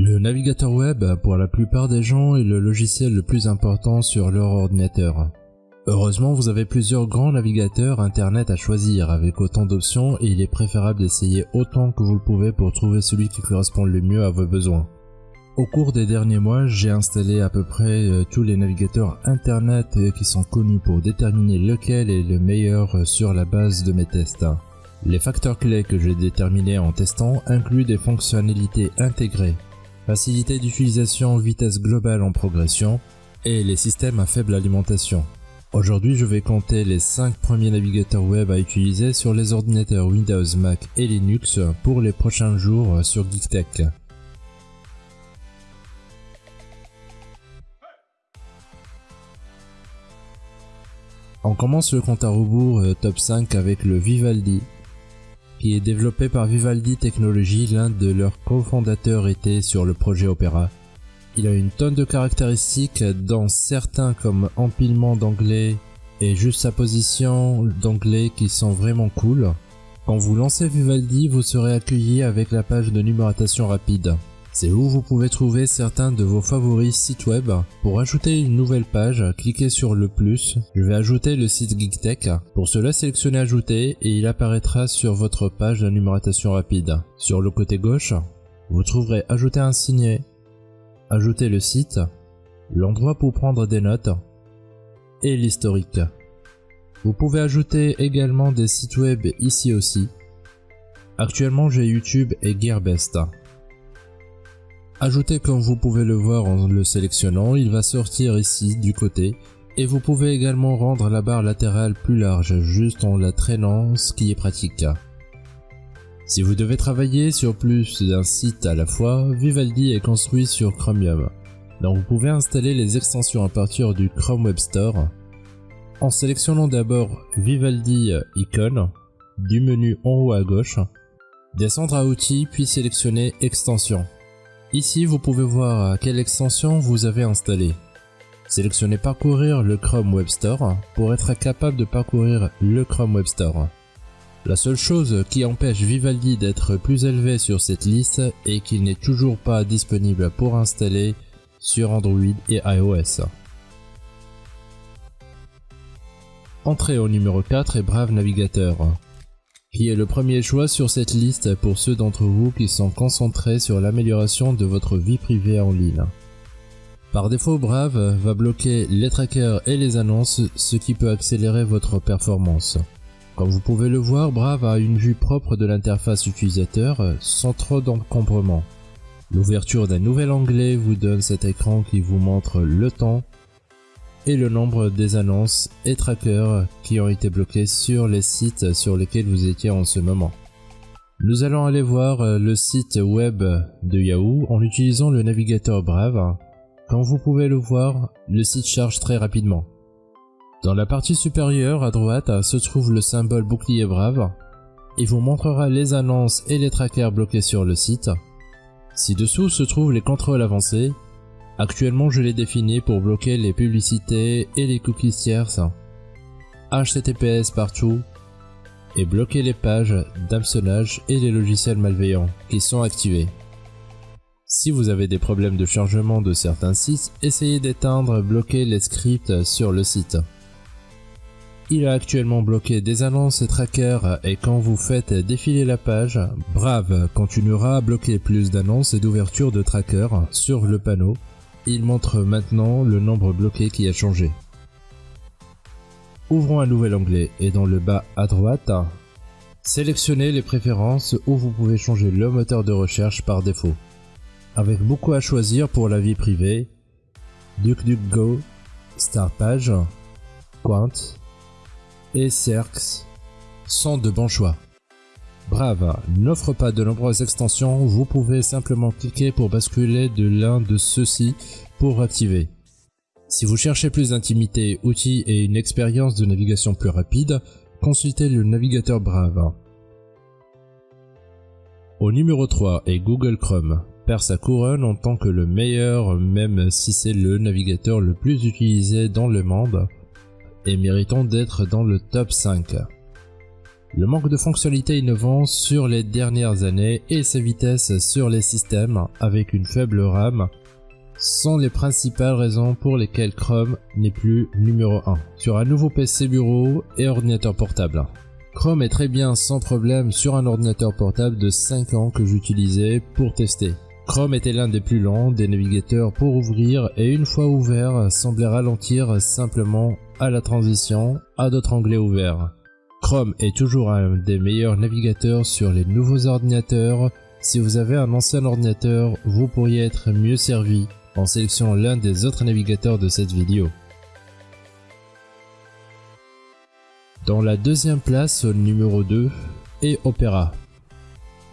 Le navigateur web, pour la plupart des gens, est le logiciel le plus important sur leur ordinateur. Heureusement, vous avez plusieurs grands navigateurs internet à choisir avec autant d'options et il est préférable d'essayer autant que vous le pouvez pour trouver celui qui correspond le mieux à vos besoins. Au cours des derniers mois, j'ai installé à peu près euh, tous les navigateurs internet euh, qui sont connus pour déterminer lequel est le meilleur euh, sur la base de mes tests. Les facteurs clés que j'ai déterminés en testant incluent des fonctionnalités intégrées, facilité d'utilisation, vitesse globale en progression et les systèmes à faible alimentation. Aujourd'hui, je vais compter les 5 premiers navigateurs web à utiliser sur les ordinateurs Windows, Mac et Linux pour les prochains jours sur GeekTech. On commence le compte à rebours euh, top 5 avec le Vivaldi, qui est développé par Vivaldi Technologies, l'un de leurs cofondateurs était sur le projet Opera. Il a une tonne de caractéristiques, dont certains comme empilement d'anglais et juste sa position d'anglais qui sont vraiment cool. Quand vous lancez Vivaldi, vous serez accueilli avec la page de numérotation rapide. C'est où vous pouvez trouver certains de vos favoris sites web. Pour ajouter une nouvelle page, cliquez sur le plus. Je vais ajouter le site GeekTech. Pour cela, sélectionnez ajouter et il apparaîtra sur votre page de rapide. Sur le côté gauche, vous trouverez ajouter un signet, ajouter le site, l'endroit pour prendre des notes et l'historique. Vous pouvez ajouter également des sites web ici aussi. Actuellement j'ai YouTube et Gearbest. Ajoutez comme vous pouvez le voir en le sélectionnant, il va sortir ici du côté et vous pouvez également rendre la barre latérale plus large juste en la traînant ce qui est pratique. Si vous devez travailler sur plus d'un site à la fois, Vivaldi est construit sur Chromium. Donc vous pouvez installer les extensions à partir du Chrome Web Store en sélectionnant d'abord Vivaldi Icon du menu en haut à gauche, descendre à Outils puis sélectionner Extensions. Ici vous pouvez voir quelle extension vous avez installée. Sélectionnez Parcourir le Chrome Web Store pour être capable de parcourir le Chrome Web Store. La seule chose qui empêche Vivaldi d'être plus élevé sur cette liste est qu'il n'est toujours pas disponible pour installer sur Android et iOS. Entrez au numéro 4 et Brave Navigateur, qui est le premier choix sur cette liste pour ceux d'entre vous qui sont concentrés sur l'amélioration de votre vie privée en ligne. Par défaut, Brave va bloquer les trackers et les annonces, ce qui peut accélérer votre performance. Comme vous pouvez le voir, Brave a une vue propre de l'interface utilisateur sans trop d'encombrement. L'ouverture d'un nouvel onglet vous donne cet écran qui vous montre le temps et le nombre des annonces et trackers qui ont été bloqués sur les sites sur lesquels vous étiez en ce moment. Nous allons aller voir le site web de Yahoo en utilisant le navigateur Brave. Comme vous pouvez le voir, le site charge très rapidement. Dans la partie supérieure à droite se trouve le symbole bouclier brave. Il vous montrera les annonces et les trackers bloqués sur le site. Ci-dessous se trouvent les contrôles avancés. Actuellement je les définis pour bloquer les publicités et les cookies tierces, HTTPS partout, et bloquer les pages d'hameçonnage et les logiciels malveillants qui sont activés. Si vous avez des problèmes de chargement de certains sites, essayez d'éteindre bloquer les scripts sur le site. Il a actuellement bloqué des annonces et trackers et quand vous faites défiler la page, Brave continuera à bloquer plus d'annonces et d'ouverture de trackers sur le panneau. Il montre maintenant le nombre bloqué qui a changé. Ouvrons un nouvel onglet et dans le bas à droite, sélectionnez les préférences où vous pouvez changer le moteur de recherche par défaut. Avec beaucoup à choisir pour la vie privée, DuckDuckGo, StartPage, Quant, et Cerx sont de bons choix. Brave n'offre pas de nombreuses extensions, vous pouvez simplement cliquer pour basculer de l'un de ceux-ci pour activer. Si vous cherchez plus d'intimité, outils et une expérience de navigation plus rapide, consultez le navigateur Brave. Au numéro 3 est Google Chrome, perd sa couronne en tant que le meilleur même si c'est le navigateur le plus utilisé dans le monde et méritons d'être dans le top 5. Le manque de fonctionnalités innovantes sur les dernières années et sa vitesse sur les systèmes avec une faible RAM sont les principales raisons pour lesquelles Chrome n'est plus numéro 1 sur un nouveau PC bureau et ordinateur portable. Chrome est très bien sans problème sur un ordinateur portable de 5 ans que j'utilisais pour tester. Chrome était l'un des plus lents des navigateurs pour ouvrir et une fois ouvert semblait ralentir simplement à la transition à d'autres onglets ouverts. Chrome est toujours un des meilleurs navigateurs sur les nouveaux ordinateurs. Si vous avez un ancien ordinateur, vous pourriez être mieux servi en sélectionnant l'un des autres navigateurs de cette vidéo. Dans la deuxième place, numéro 2, est Opera.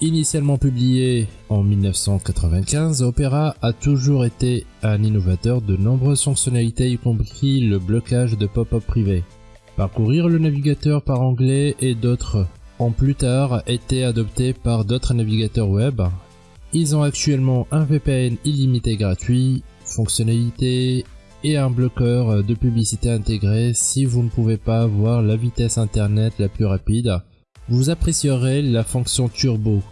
Initialement publié en 1995, Opera a toujours été un innovateur de nombreuses fonctionnalités y compris le blocage de pop-up privés. Parcourir le navigateur par anglais et d'autres ont plus tard été adoptés par d'autres navigateurs web. Ils ont actuellement un VPN illimité gratuit, fonctionnalité et un bloqueur de publicité intégré si vous ne pouvez pas avoir la vitesse internet la plus rapide. Vous apprécierez la fonction turbo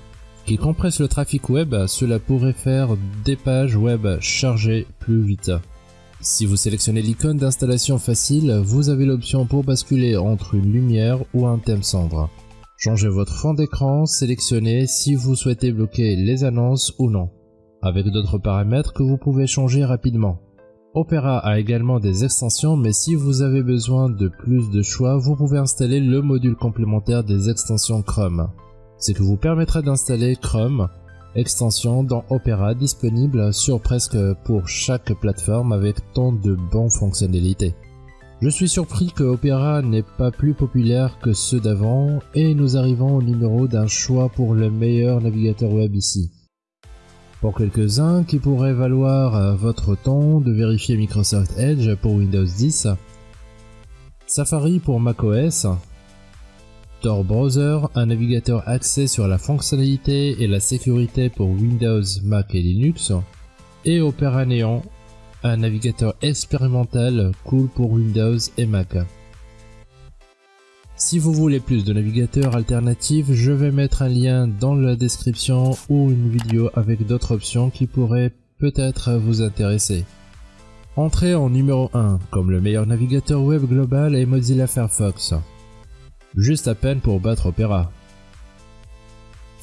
qui compresse le trafic web, cela pourrait faire des pages web chargées plus vite. Si vous sélectionnez l'icône d'installation facile, vous avez l'option pour basculer entre une lumière ou un thème cendre. Changez votre fond d'écran, sélectionnez si vous souhaitez bloquer les annonces ou non, avec d'autres paramètres que vous pouvez changer rapidement. Opera a également des extensions, mais si vous avez besoin de plus de choix, vous pouvez installer le module complémentaire des extensions Chrome, ce qui vous permettra d'installer Chrome extension dans Opera disponible sur presque pour chaque plateforme avec tant de bonnes fonctionnalités. Je suis surpris que Opera n'est pas plus populaire que ceux d'avant et nous arrivons au numéro d'un choix pour le meilleur navigateur web ici. Pour quelques-uns qui pourraient valoir votre temps de vérifier Microsoft Edge pour Windows 10, Safari pour macOS, Tor Browser, un navigateur axé sur la fonctionnalité et la sécurité pour Windows, Mac et Linux, et Opera Neon, un navigateur expérimental cool pour Windows et Mac. Si vous voulez plus de navigateurs alternatifs, je vais mettre un lien dans la description ou une vidéo avec d'autres options qui pourraient peut-être vous intéresser. Entrez en numéro 1 comme le meilleur navigateur web global est Mozilla Firefox juste à peine pour battre Opera.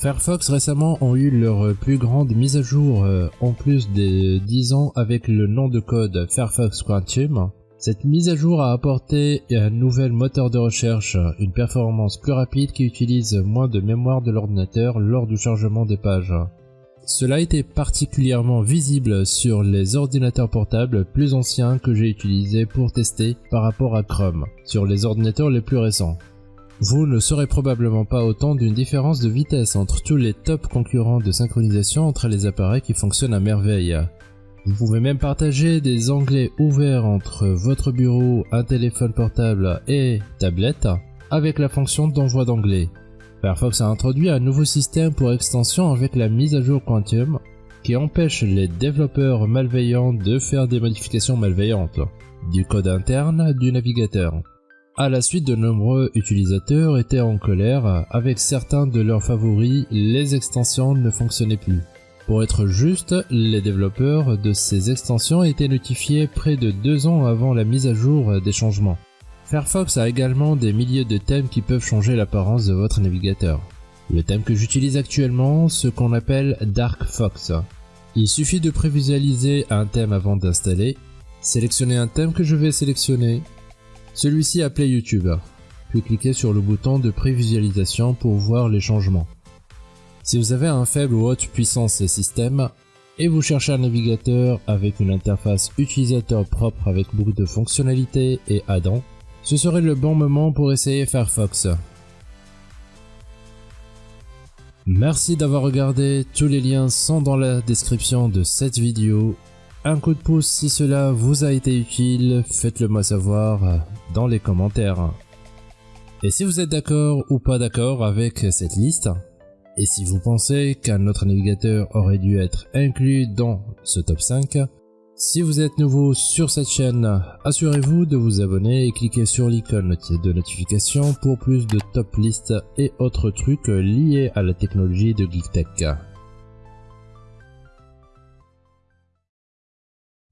Firefox récemment ont eu leur plus grande mise à jour euh, en plus des 10 ans avec le nom de code Firefox Quantum. Cette mise à jour a apporté un nouvel moteur de recherche, une performance plus rapide qui utilise moins de mémoire de l'ordinateur lors du chargement des pages. Cela été particulièrement visible sur les ordinateurs portables plus anciens que j'ai utilisés pour tester par rapport à Chrome, sur les ordinateurs les plus récents. Vous ne saurez probablement pas autant d'une différence de vitesse entre tous les top concurrents de synchronisation entre les appareils qui fonctionnent à merveille. Vous pouvez même partager des onglets ouverts entre votre bureau, un téléphone portable et tablette avec la fonction d'envoi d'onglets. Firefox a introduit un nouveau système pour extension avec la mise à jour Quantum qui empêche les développeurs malveillants de faire des modifications malveillantes du code interne du navigateur. À la suite, de nombreux utilisateurs étaient en colère, avec certains de leurs favoris, les extensions ne fonctionnaient plus. Pour être juste, les développeurs de ces extensions étaient notifiés près de deux ans avant la mise à jour des changements. Firefox a également des milliers de thèmes qui peuvent changer l'apparence de votre navigateur. Le thème que j'utilise actuellement, ce qu'on appelle Dark Fox. Il suffit de prévisualiser un thème avant d'installer, sélectionner un thème que je vais sélectionner, celui-ci appelé YouTube, puis cliquez sur le bouton de prévisualisation pour voir les changements. Si vous avez un faible ou haute puissance système, et vous cherchez un navigateur avec une interface utilisateur propre avec beaucoup de fonctionnalités et add-ons, ce serait le bon moment pour essayer Firefox. Merci d'avoir regardé, tous les liens sont dans la description de cette vidéo un coup de pouce si cela vous a été utile, faites-le moi savoir dans les commentaires. Et si vous êtes d'accord ou pas d'accord avec cette liste, et si vous pensez qu'un autre navigateur aurait dû être inclus dans ce top 5, Si vous êtes nouveau sur cette chaîne, assurez-vous de vous abonner et cliquez sur l'icône de notification pour plus de top listes et autres trucs liés à la technologie de GeekTech.